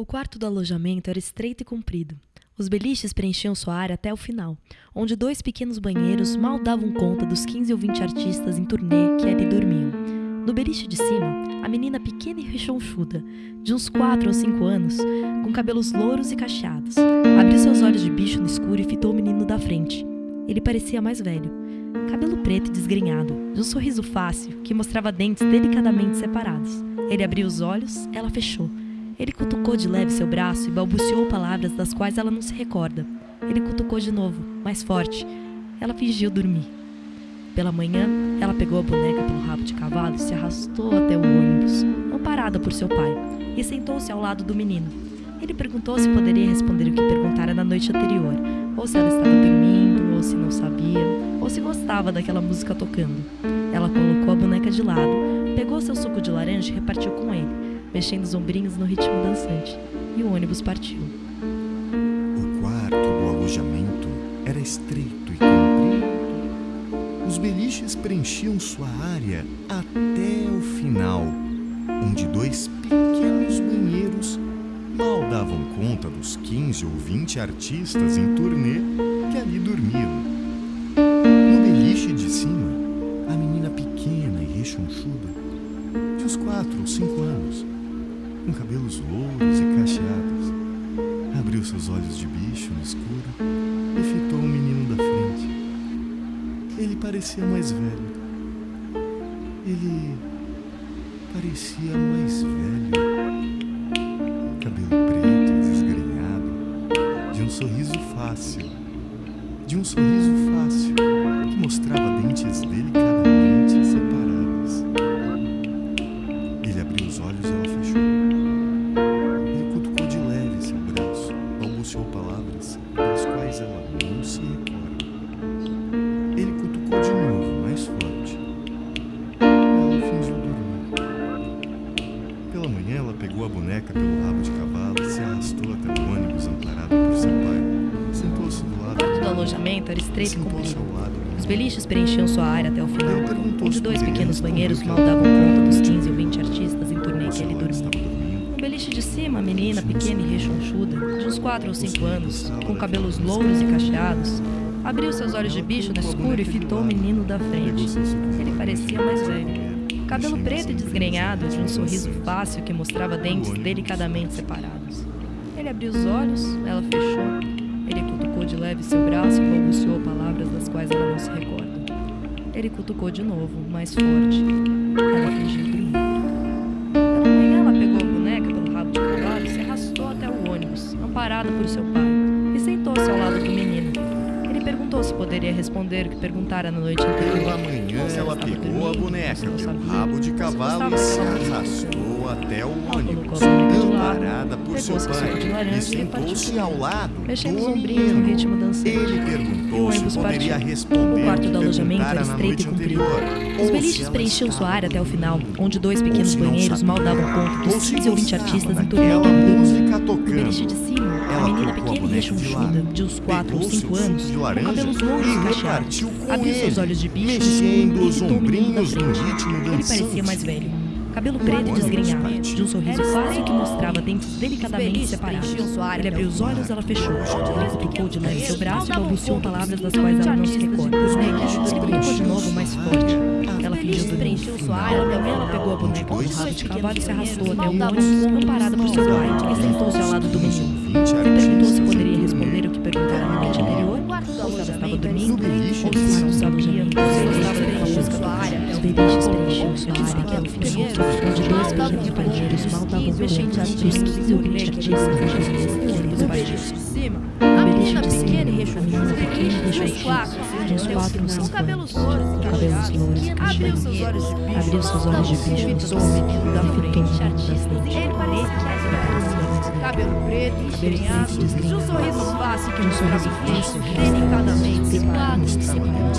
O quarto do alojamento era estreito e comprido. Os beliches preenchiam sua área até o final, onde dois pequenos banheiros mal davam conta dos 15 ou 20 artistas em turnê que ali dormiam. No beliche de cima, a menina pequena e rechonchuda, de uns 4 ou 5 anos, com cabelos louros e cacheados, abriu seus olhos de bicho no escuro e fitou o menino da frente. Ele parecia mais velho, cabelo preto e desgrenhado, de um sorriso fácil que mostrava dentes delicadamente separados. Ele abriu os olhos, ela fechou. Ele cutucou de leve seu braço e balbuciou palavras das quais ela não se recorda. Ele cutucou de novo, mais forte. Ela fingiu dormir. Pela manhã, ela pegou a boneca pelo rabo de cavalo e se arrastou até o ônibus, amparada por seu pai, e sentou-se ao lado do menino. Ele perguntou se poderia responder o que perguntara na noite anterior, ou se ela estava dormindo, ou se não sabia, ou se gostava daquela música tocando. Ela colocou a boneca de lado, pegou seu suco de laranja e repartiu com ele mexendo os ombrinhos no ritmo dançante, e o ônibus partiu. O quarto do alojamento era estreito e comprido. Os beliches preenchiam sua área até o final, onde dois pequenos banheiros mal davam conta dos 15 ou 20 artistas em turnê que ali dormiam. No beliche de cima, a menina pequena e rechonchuda, de uns quatro ou cinco anos, com cabelos louros e cacheados. Abriu seus olhos de bicho no escuro e fitou o menino da frente. Ele parecia mais velho. Ele parecia mais velho. Cabelo preto desgrenhado, de um sorriso fácil. De um sorriso fácil que mostrava dentes delicadamente Pela manhã, ela pegou a boneca pelo rabo de cavalo e se arrastou até o ônibus amparado por seu pai. Sentou-se do lado O quarto do alojamento era estreito e comprido. Os beliches preenchiam sua área até o final, onde dois pequenos banheiros mal davam conta dos 15 ou 20 artistas em turnê que ele dormia. No beliche de cima, a menina, pequena e rechonchuda, de uns 4 ou 5 anos, com cabelos louros e cacheados, abriu seus olhos de bicho no escuro e fitou o menino da frente. Ele parecia mais velho. Cabelo preto e desgrenhado, de um sorriso fácil que mostrava dentes delicadamente separados. Ele abriu os olhos, ela fechou. Ele cutucou de leve seu braço e balbuciou palavras das quais ela não se recorda. Ele cutucou de novo, mais forte. Ela fingiu dormir. Pela manhã, ela pegou a boneca pelo rabo de cavalo e se arrastou até o ônibus, amparada por seu pai, e sentou-se ao lado do menino. Se poderia responder o que perguntara na noite anterior. Pela manhã, ela pegou a boneca pelo sabia, rabo de cavalo e se arrastou até o ônibus, amparada por seu pai, e sentou-se ao lado mexendo os ombrinhos no ritmo dançante. Ele perguntou se poderia responder O quarto do alojamento era estreito e comprido. Os beliches preenchiam sua área até o final, onde dois pequenos banheiros mal davam conta dos ou se 15 ou 20 gostava artistas em dormia. música No beliche de tocando. cima, a menina pequena e rechonchuda, de uns 4 ou pegou 5 seu anos, com cabelos louros e cacheados, abriu seus olhos de bicho mexendo e os o menino da frente. Ele parecia mais velho. Cabelo preto e desgrenhado, de um sorriso fácil que mostrava dentes delicadamente separados. Ele abriu os olhos, ela fechou. Ele cutucou de leve seu braço e balbuciou palavras das quais ela não se recorda. Ele cutucou de novo, mais forte. Ela fingiu dormir. Ela também ela pegou a boneca do rabo de cavalo e se arrastou até o ônibus, amparada por seu pai, e sentou-se ao lado do menino. Ele perguntou se poderia responder o que perguntara na noite anterior, ou se ela estava dormindo, ou se não sabia, ou se gostava daquela música sua área até Os o beliches preenchiam sua área até o final, onde dois pequenos banheiros mal davam conta dos 15 ou 20 artistas em turnê que de cima, No a menina de pequena e a rechonchuda, e de rechonchuda, quatro, de uns quatro com cabelos louros e cabelos louros e abriu seus olhos de bicho, abriu seus olhos de bicho, o menino da e frente. frente. Ele parecia velho. Cabelo preto, desgrenhado, de um sorriso fácil que mostrava que delicadamente separados.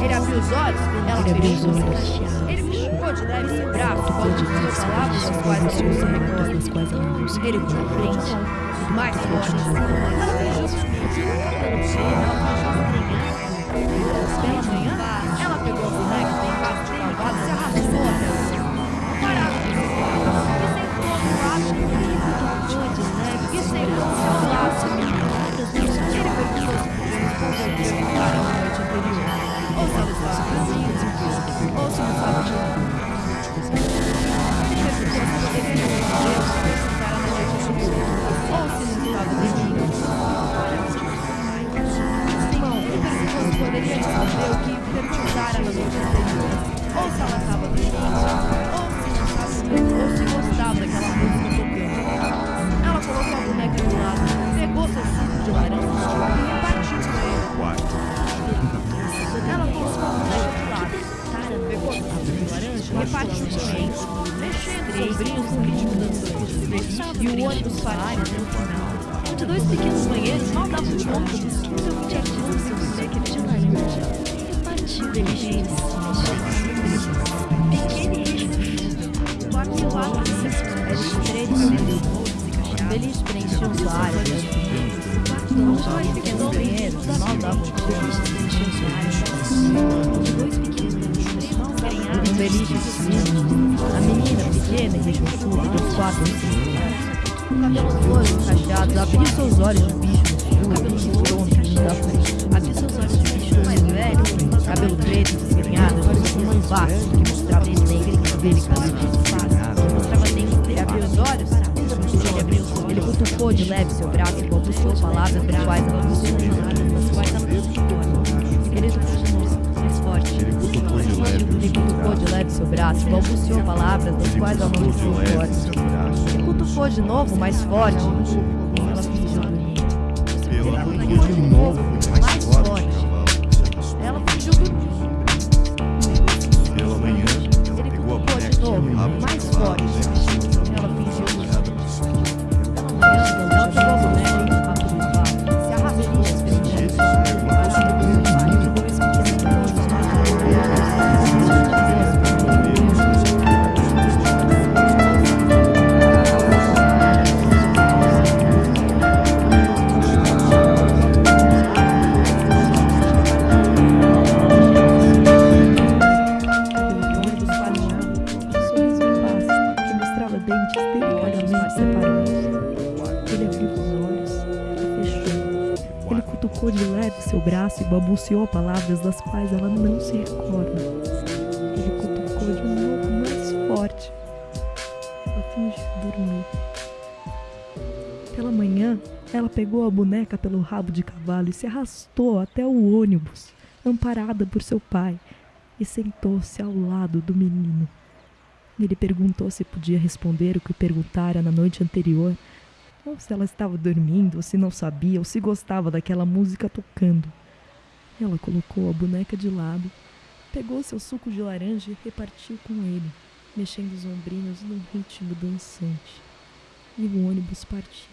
Ele abriu os olhos, ela Ele abriu os fechou. olhos. Ele cutucou de leve seu braço, seu palavras braço, das quais ela não se balbuciou recorda. palavras das quais ela não se Ele recorda. na frente, mais forte. Pela manhã, ela pegou a boneca pelo rabo de cavalo e se arrastou até o chão. Parada por seu lado, e sentou do lado E o ônibus partiu até o final. Onde dois pequenos banheiros mal davam conta dos 15 ou 20 artistas sem dizer que ele tinha laranja. E partiu beliche Pequeno e quarto lado Beliche preenchiam sua área. Onde dois pequenos banheiros. Mal davam conta dos 15 preenchiam sua área. Onde dois pequenos banheiros mal ganhavam um beliche menina pequena e rechonchuda dos quatro com cabelos louros cacheados, abriu seus olhos de bicho no escuro, cabelos da frente. Abriu seus olhos de bicho mais velho, cabelo preto, desgrenhado, de um vasto que mostrava os negros dele fácil, mostrava dentes dele. Abriu os olhos, ele abriu cutucou de leve seu braço e balbuciou palavras quais cutucou de leve seu braço e balbuciou palavras das quais ela não se forte. Ele cutucou de novo, mais forte. E ela fingiu dormir. Ela cutucou de novo, Ele cutucou de leve seu braço e balbuciou palavras das quais ela não se recorda. Ele cutucou de novo mais forte. Ela fingiu dormir. Pela manhã, ela pegou a boneca pelo rabo de cavalo e se arrastou até o ônibus, amparada por seu pai, e sentou-se ao lado do menino. Ele perguntou se podia responder o que perguntara na noite anterior, ou se ela estava dormindo, ou se não sabia, ou se gostava daquela música tocando. Ela colocou a boneca de lado, pegou seu suco de laranja e repartiu com ele, mexendo os ombrinhos num ritmo dançante. E o ônibus partiu.